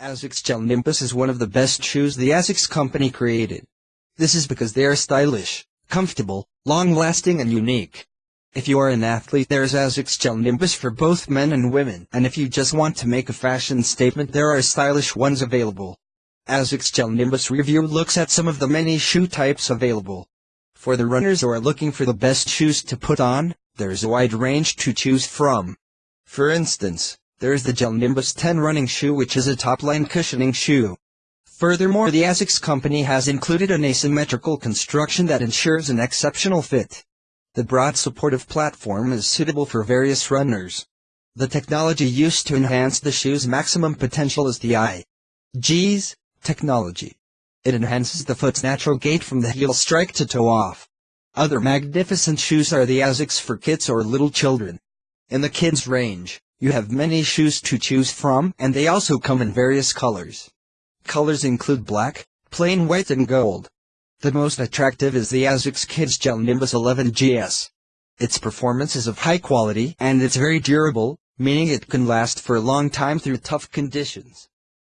ASICS Gel Nimbus is one of the best shoes the ASICS company created. This is because they are stylish, comfortable, long-lasting and unique. If you are an athlete there's ASICS Gel Nimbus for both men and women and if you just want to make a fashion statement there are stylish ones available. ASICS Gel Nimbus review looks at some of the many shoe types available. For the runners who are looking for the best shoes to put on, there's a wide range to choose from. For instance, there is the Gel Nimbus 10 running shoe which is a top-line cushioning shoe. Furthermore the ASICS company has included an asymmetrical construction that ensures an exceptional fit. The broad supportive platform is suitable for various runners. The technology used to enhance the shoe's maximum potential is the IGS technology. It enhances the foot's natural gait from the heel strike to toe off. Other magnificent shoes are the ASICS for kids or little children. In the kids range, you have many shoes to choose from and they also come in various colors. Colors include black, plain white and gold. The most attractive is the ASICS Kids Gel Nimbus 11 GS. Its performance is of high quality and it's very durable, meaning it can last for a long time through tough conditions.